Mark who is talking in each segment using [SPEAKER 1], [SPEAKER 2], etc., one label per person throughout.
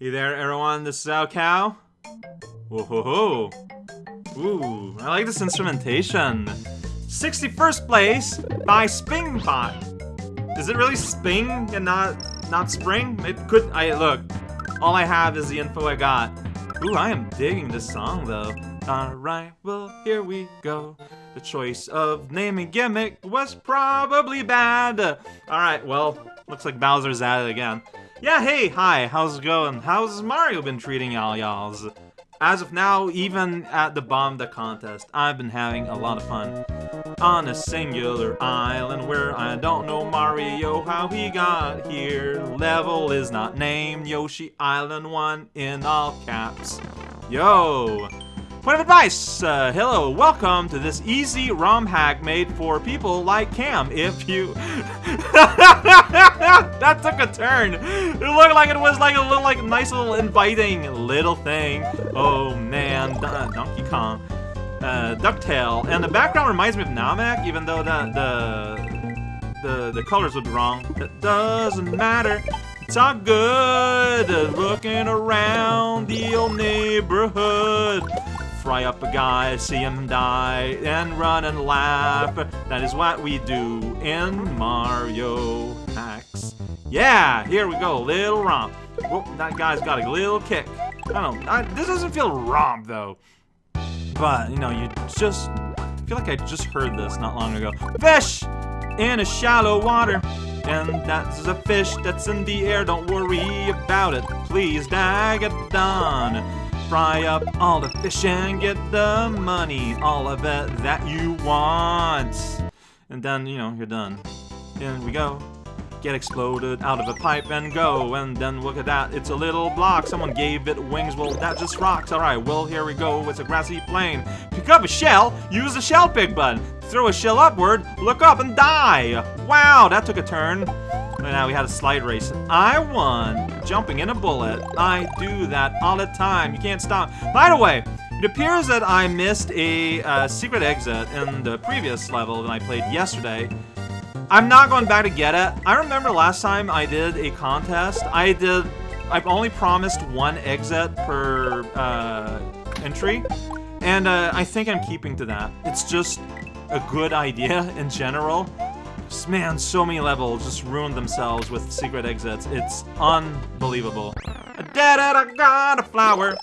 [SPEAKER 1] Hey there, everyone. This is raocow. Whoa ho ho. Ooh, I like this instrumentation. 61st place by Spingpot. Is it really Sping and not not Spring? It could. I look. All I have is the info I got. Ooh, I am digging this song though. Alright, well, here we go. The choice of naming gimmick was probably bad. Alright, well, looks like Bowser's at it again. Yeah, hey, hi, how's it going? How's Mario been treating y'all y'alls? As of now, even at the Bomb the Contest, I've been having a lot of fun. On a singular island where I don't know Mario how he got here. Level is not named Yoshi Island 1 in all caps. Yo! Point of advice! Uh, hello, welcome to this easy ROM hack made for people like Cam. If you... that took a turn! It looked like it was like a little, like, nice little inviting little thing. Oh man, Don Donkey Kong. Uh, Ducktail. And the background reminds me of Namek, even though the, the, the, the colors would be wrong. It doesn't matter. It's all good. Looking around the old neighborhood fry up a guy, see him die, and run and laugh. That is what we do in Mario Hacks. Yeah, here we go, little romp. Whoop, that guy's got a little kick. I don't know, I, this doesn't feel romp though. But, you know, you just, I feel like I just heard this not long ago. Fish! In a shallow water. And that's a fish that's in the air, don't worry about it. Please, Dagadon fry up all the fish and get the money, all of it that you want. And then, you know, you're done. In we go. Get exploded out of a pipe and go. And then look at that, it's a little block. Someone gave it wings, well, that just rocks. Alright, well, here we go. It's a grassy plain. Pick up a shell, use the shell pick button. Throw a shell upward, look up and die. Wow, that took a turn. Now we had a slide race. I won jumping in a bullet. I do that all the time. You can't stop. By the way, it appears that I missed a uh, secret exit in the previous level that I played yesterday. I'm not going back to get it. I remember last time I did a contest, I did, I've only promised one exit per uh, entry, and uh, I think I'm keeping to that. It's just a good idea in general. Man, so many levels just ruined themselves with secret exits. It's unbelievable. I got a flower.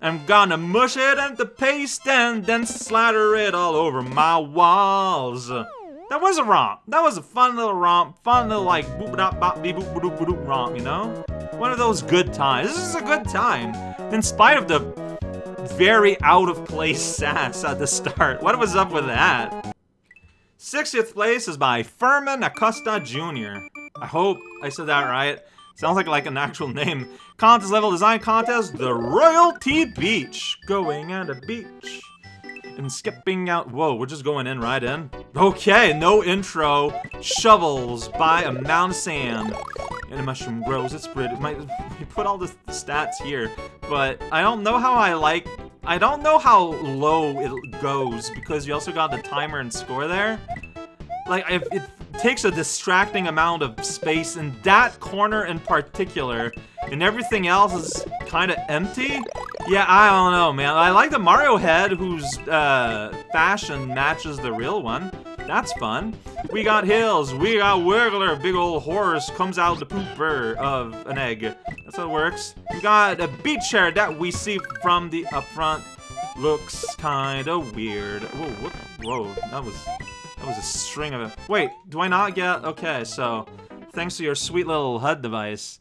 [SPEAKER 1] I'm gonna mush it into paste and then slather it all over my walls. That was a romp. That was a fun little romp. Fun little like boop dop bop beep boop boop boop romp, you know? One of those good times. This is a good time. In spite of the very out of place sass at the start. What was up with that? 60th place is by Furman Acosta Jr. I hope I said that right. Sounds like like an actual name. Contest level design contest, the Royalty Beach. Going at a beach and skipping out. Whoa, we're just going in right in. Okay, no intro. Shovels by a mound of sand. And a mushroom grows. It's pretty. My, you put all the stats here, but I don't know how I like I don't know how low it goes, because you also got the timer and score there. Like, it takes a distracting amount of space in that corner in particular, and everything else is kind of empty. Yeah, I don't know, man. I like the Mario head, whose uh, fashion matches the real one. That's fun. We got hills. We got Wiggler, big old horse, comes out the pooper of an egg. That's how it works. We got a beach chair that we see from the up front. Looks kinda weird. Whoa, what? Whoa, that was that was a string of it. Wait, do I not get? Okay, so thanks to your sweet little HUD device.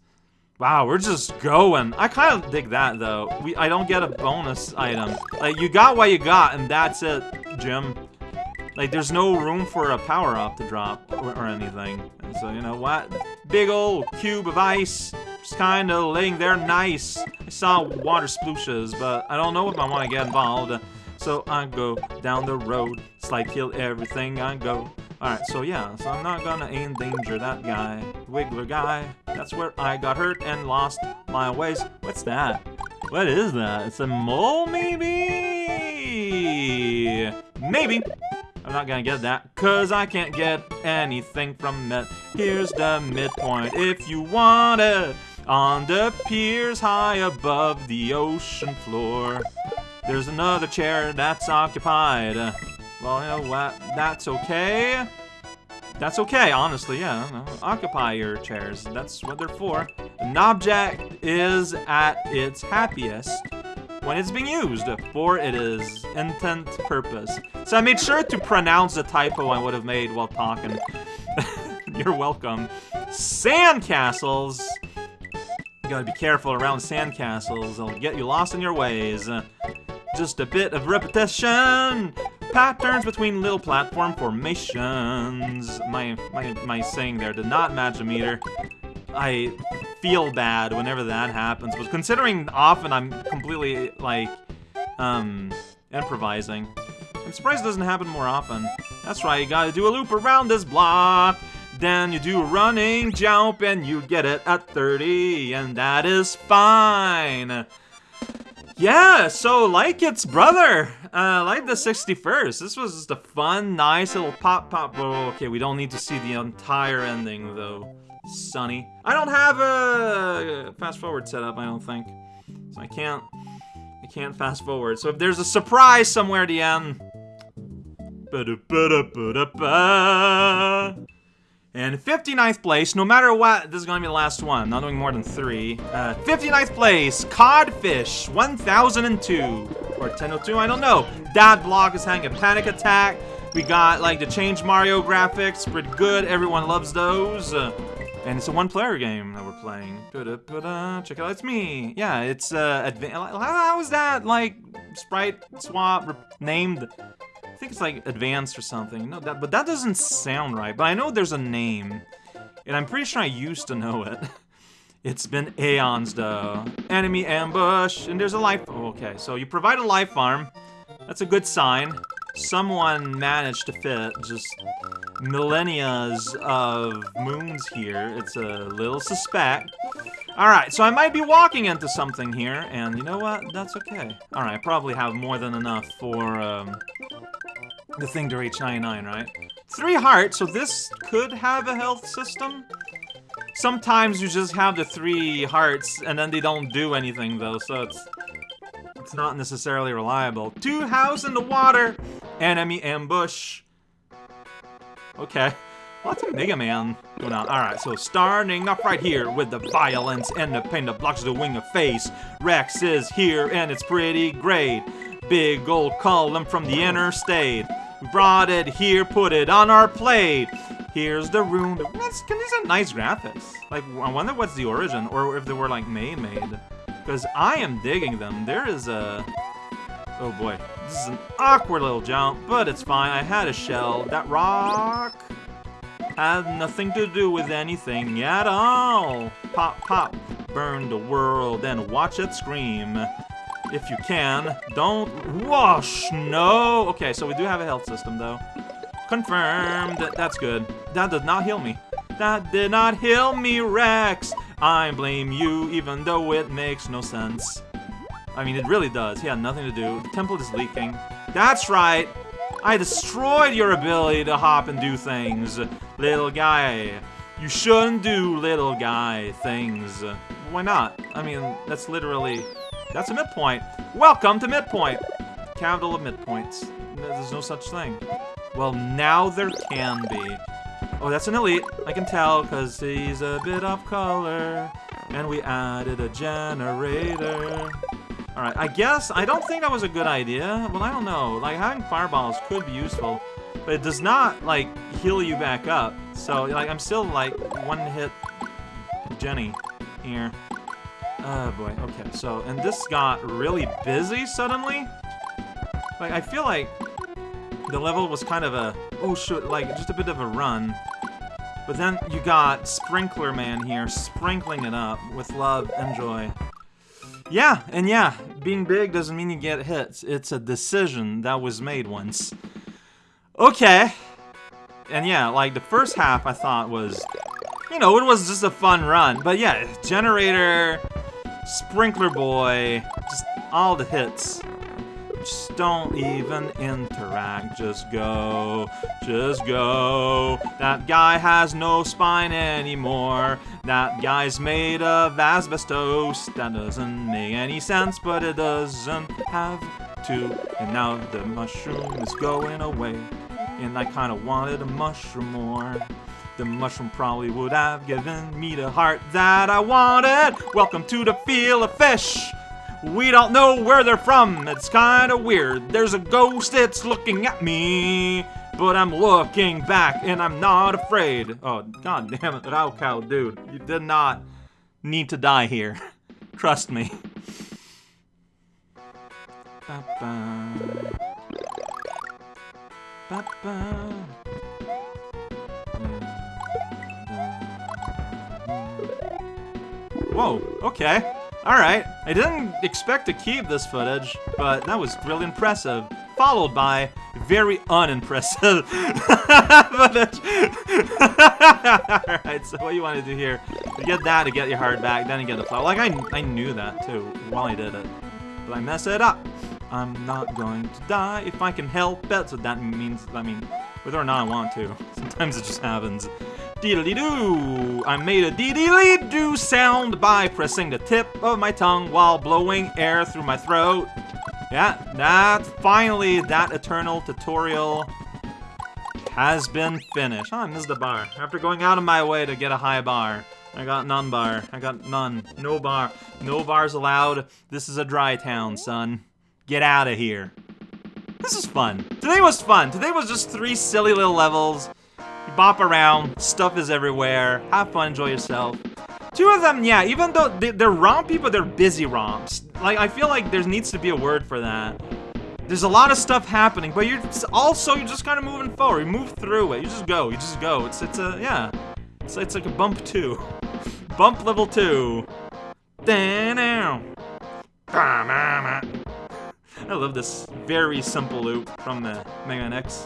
[SPEAKER 1] Wow, we're just going. I kind of dig that though. We I don't get a bonus item. Like you got what you got, and that's it, Jim. Like, there's no room for a power-up to drop or, or anything. And so, you know what? Big old cube of ice, just kind of laying there nice. I saw water splooshes, but I don't know if I want to get involved. So I go down the road, slide kill everything I go. Alright, so yeah, so I'm not gonna endanger that guy. Wiggler guy. That's where I got hurt and lost my ways. What's that? What is that? It's a mole, maybe? Maybe. I'm not gonna get that, cause I can't get anything from it. Here's the midpoint if you want it. On the piers high above the ocean floor. There's another chair that's occupied. Well, you know what? That's okay. That's okay, honestly, yeah. Occupy your chairs. That's what they're for. An object is at its happiest when it's being used for it is intent purpose. So I made sure to pronounce the typo I would have made while talking. You're welcome. Sandcastles. You gotta be careful around sandcastles. They'll get you lost in your ways. Just a bit of repetition. Patterns between little platform formations. My my my saying there did not match a meter. I feel bad whenever that happens, but considering often I'm completely like um improvising. I'm surprised it doesn't happen more often. That's right, you gotta do a loop around this block. Then you do a running jump and you get it at 30, and that is fine. Yeah, so like its brother, uh, like the 61st. This was just a fun, nice little pop pop. Oh, okay, we don't need to see the entire ending though, Sonny. I don't have a fast forward setup, I don't think, so I can't, I can't fast forward. So if there's a surprise somewhere at the end. And 59th place, no matter what, this is to be the last one, not doing more than three. Uh, 59th place, Codfish, 1002. Or 1002, I don't know. That block is having a panic attack. We got, like, the Change Mario graphics, pretty good. Everyone loves those. Uh, and it's a one-player game that we're playing. Check it out, it's me. Yeah, it's, uh, how is that, like, sprite swap named? I think it's like advanced or something. No, that, but that doesn't sound right. But I know there's a name, and I'm pretty sure I used to know it. it's been aeons, though. Enemy ambush, and there's a life. Oh, okay, so you provide a life farm. That's a good sign. Someone managed to fit just millennia's of moons here. It's a little suspect. Alright, so I might be walking into something here, and you know what? That's okay. Alright, I probably have more than enough for, um, the thing to reach 99, right? Three hearts, so this could have a health system? Sometimes you just have the three hearts, and then they don't do anything, though, so it's... It's not necessarily reliable. Two house in the water! Enemy ambush. Okay. Lots of Mega Man going on. Alright, so starting off right here with the violence and the pain that blocks the wing of face. Rex is here and it's pretty great. Big old column from the interstate. We brought it here, put it on our plate. Here's the room. Can these are nice graphics. Like, I wonder what's the origin, or if they were like made made. Because I am digging them. There is a... Oh boy, this is an awkward little jump, but it's fine. I had a shell. That rock had nothing to do with anything at all. Pop, pop, burn the world and watch it scream. If you can, don't wash. No. Okay, so we do have a health system though. Confirmed. That's good. That does not heal me. That did not heal me, Rex. I blame you, even though it makes no sense. I mean, it really does. He had nothing to do. The temple is leaking. That's right. I destroyed your ability to hop and do things, little guy. You shouldn't do little guy things. Why not? I mean, that's literally... That's a midpoint. Welcome to midpoint. Capital of midpoints. There's no such thing. Well, now there can be. Oh, that's an elite. I can tell, because he's a bit off color. And we added a generator. Alright, I guess, I don't think that was a good idea. Well, I don't know. Like, having fireballs could be useful. But it does not, like, heal you back up. So, like, I'm still, like, one-hit Jenny here. Oh, boy. Okay, so, and this got really busy suddenly. Like, I feel like the level was kind of a, oh, shoot, like, just a bit of a run. But then you got Sprinkler Man here, sprinkling it up with love and joy. Yeah, and yeah, being big doesn't mean you get hits. It's a decision that was made once. Okay. And yeah, like the first half I thought was, you know, it was just a fun run. But yeah, Generator, Sprinkler Boy, just all the hits. Just don't even interact. Just go. Just go. That guy has no spine anymore. That guy's made of asbestos. That doesn't make any sense, but it doesn't have to. And now the mushroom is going away. And I kinda wanted a mushroom more. The mushroom probably would have given me the heart that I wanted. Welcome to the feel of fish. We don't know where they're from. It's kind of weird. There's a ghost that's looking at me. But I'm looking back and I'm not afraid. Oh, god damn it, raocow, dude. You did not need to die here. Trust me. Ba-ba. Ba-ba. Whoa, okay. Alright, I didn't expect to keep this footage, but that was really impressive. Followed by very unimpressive footage. Alright, so what you want to do here, you get that to get your heart back, then you get the flower. Like, I, I knew that too while I did it. But I messed it up. I'm not going to die if I can help it. So that means, I mean, whether or not I want to. Sometimes it just happens. Doo! I made a deedly doo sound by pressing the tip of my tongue while blowing air through my throat. Yeah, that finally that eternal tutorial has been finished. Oh, I missed the bar. After going out of my way to get a high bar. I got none bar. I got none. No bar. No bars allowed. This is a dry town, son. Get out of here. This is fun. Today was fun. Today was just three silly little levels bop around, stuff is everywhere, have fun, enjoy yourself. Two of them, yeah, even though they, are rompy, but they're busy romps. Like, I feel like there needs to be a word for that. There's a lot of stuff happening, but you're also, you're just kind of moving forward. You move through it. You just go. You just go. It's, it's a, yeah. It's, it's like a bump two. bump level two. I love this very simple loop from the Mega Man X.